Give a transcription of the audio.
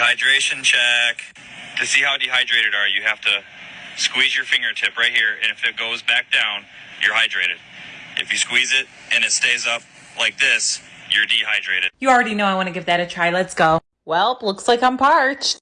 Dehydration check. To see how dehydrated are you, have to squeeze your fingertip right here, and if it goes back down, you're hydrated. If you squeeze it and it stays up like this, you're dehydrated. You already know I want to give that a try. Let's go. Well, looks like I'm parched.